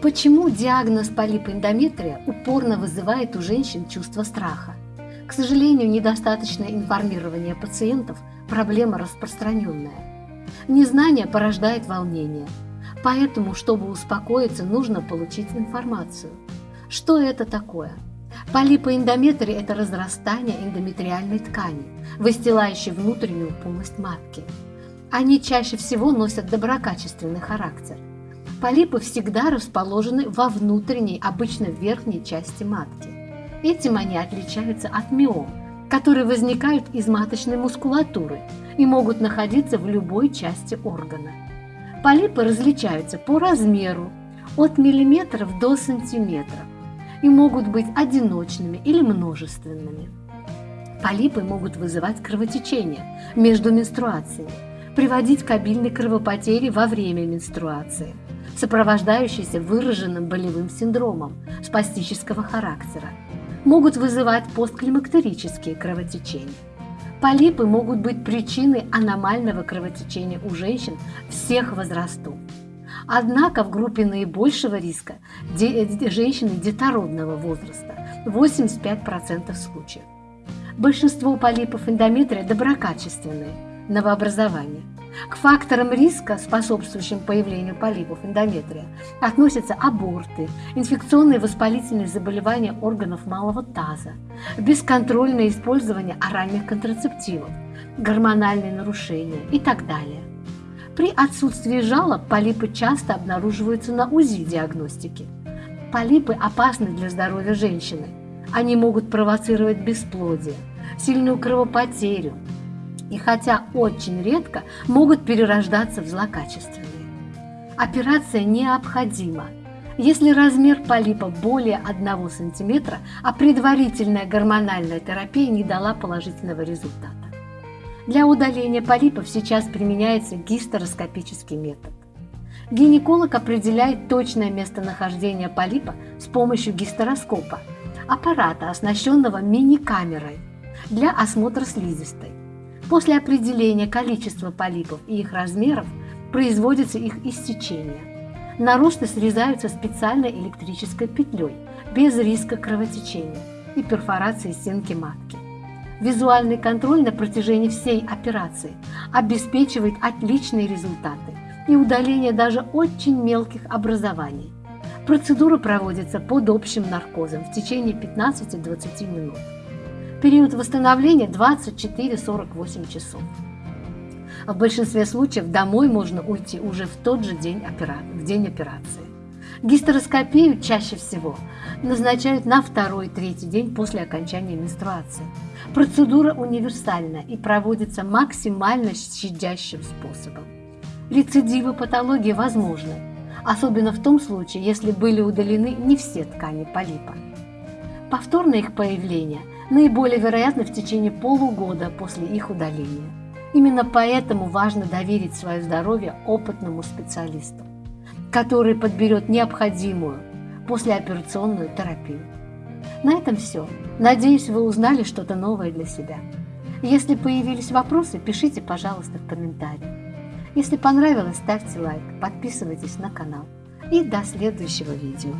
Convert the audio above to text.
Почему диагноз полипа эндометрия упорно вызывает у женщин чувство страха? К сожалению, недостаточное информирование пациентов – проблема распространенная. Незнание порождает волнение. Поэтому, чтобы успокоиться, нужно получить информацию. Что это такое? Полипоэндометрия – это разрастание эндометриальной ткани, выстилающей внутреннюю полость матки. Они чаще всего носят доброкачественный характер. Полипы всегда расположены во внутренней, обычно верхней части матки. Этим они отличаются от миом, которые возникают из маточной мускулатуры и могут находиться в любой части органа. Полипы различаются по размеру от миллиметров до сантиметров и могут быть одиночными или множественными. Полипы могут вызывать кровотечение между менструациями, приводить к обильной кровопотере во время менструации, сопровождающейся выраженным болевым синдромом спастического характера, могут вызывать постклимактерические кровотечения. Полипы могут быть причиной аномального кровотечения у женщин всех возрастов. Однако в группе наибольшего риска женщины детородного возраста – 85% случаев. Большинство полипов эндометрия доброкачественные, новообразования. К факторам риска, способствующим появлению полипов эндометрия, относятся аборты, инфекционные воспалительные заболевания органов малого таза, бесконтрольное использование оральных контрацептивов, гормональные нарушения и так далее. При отсутствии жалоб полипы часто обнаруживаются на УЗИ диагностики. Полипы опасны для здоровья женщины. Они могут провоцировать бесплодие, сильную кровопотерю и хотя очень редко могут перерождаться в злокачественные. Операция необходима, если размер полипа более 1 см, а предварительная гормональная терапия не дала положительного результата. Для удаления полипов сейчас применяется гистероскопический метод. Гинеколог определяет точное местонахождение полипа с помощью гистероскопа, аппарата, оснащенного мини-камерой для осмотра слизистой. После определения количества полипов и их размеров производится их истечение. Наросты срезаются специальной электрической петлей, без риска кровотечения и перфорации стенки матки. Визуальный контроль на протяжении всей операции обеспечивает отличные результаты и удаление даже очень мелких образований. Процедура проводится под общим наркозом в течение 15-20 минут. Период восстановления 24-48 часов. В большинстве случаев домой можно уйти уже в тот же день, в день операции. Гистероскопию чаще всего назначают на второй-третий день после окончания менструации. Процедура универсальна и проводится максимально щадящим способом. Рецидивы патологии возможны, особенно в том случае, если были удалены не все ткани полипа. Повторное их появление наиболее вероятно в течение полугода после их удаления. Именно поэтому важно доверить свое здоровье опытному специалисту который подберет необходимую послеоперационную терапию. На этом все. Надеюсь, вы узнали что-то новое для себя. Если появились вопросы, пишите, пожалуйста, в комментарии. Если понравилось, ставьте лайк, подписывайтесь на канал. И до следующего видео.